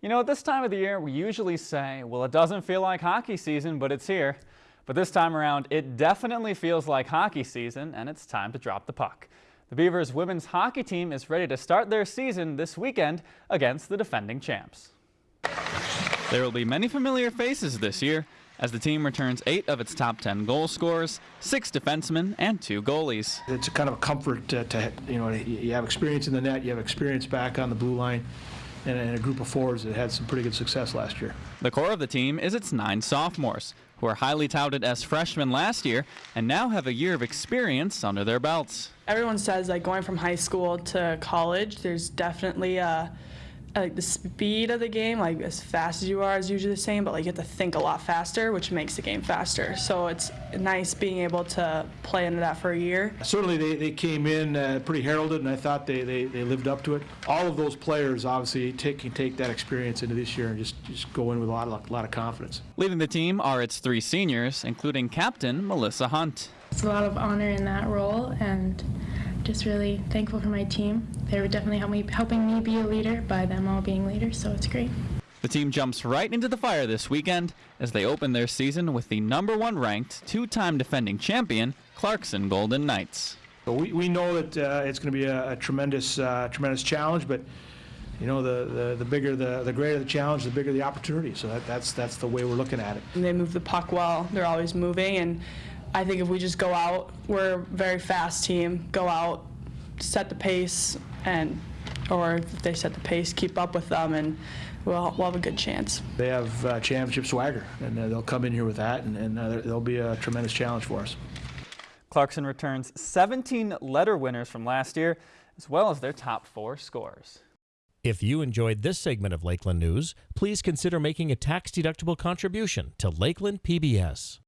You know, at this time of the year, we usually say, well, it doesn't feel like hockey season, but it's here. But this time around, it definitely feels like hockey season, and it's time to drop the puck. The Beavers women's hockey team is ready to start their season this weekend against the defending champs. There will be many familiar faces this year as the team returns eight of its top 10 goal scorers, six defensemen, and two goalies. It's kind of a comfort to, to, you know, you have experience in the net, you have experience back on the blue line, and, and a group of forwards that had some pretty good success last year. The core of the team is its nine sophomores, who are highly touted as freshmen last year and now have a year of experience under their belts. Everyone says like going from high school to college, there's definitely a like the speed of the game, like as fast as you are is usually the same, but like you have to think a lot faster, which makes the game faster. So it's nice being able to play into that for a year. Certainly they, they came in uh, pretty heralded, and I thought they, they, they lived up to it. All of those players obviously take, can take that experience into this year and just, just go in with a lot, of, a lot of confidence. Leading the team are its three seniors, including captain Melissa Hunt. It's a lot of honor in that role, and just really thankful for my team. They were definitely help me, helping me be a leader by them all being leaders, so it's great. The team jumps right into the fire this weekend as they open their season with the number one ranked, two-time defending champion, Clarkson Golden Knights. So we, we know that uh, it's going to be a, a tremendous, uh, tremendous challenge, but you know, the, the, the bigger the, the greater the challenge, the bigger the opportunity. So that, that's, that's the way we're looking at it. And they move the puck well. They're always moving, and I think if we just go out, we're a very fast team. Go out, set the pace, and or if they set the pace, keep up with them, and we'll, we'll have a good chance. They have uh, championship swagger, and uh, they'll come in here with that, and, and uh, they'll be a tremendous challenge for us. Clarkson returns 17 letter winners from last year, as well as their top four scores. If you enjoyed this segment of Lakeland News, please consider making a tax-deductible contribution to Lakeland PBS.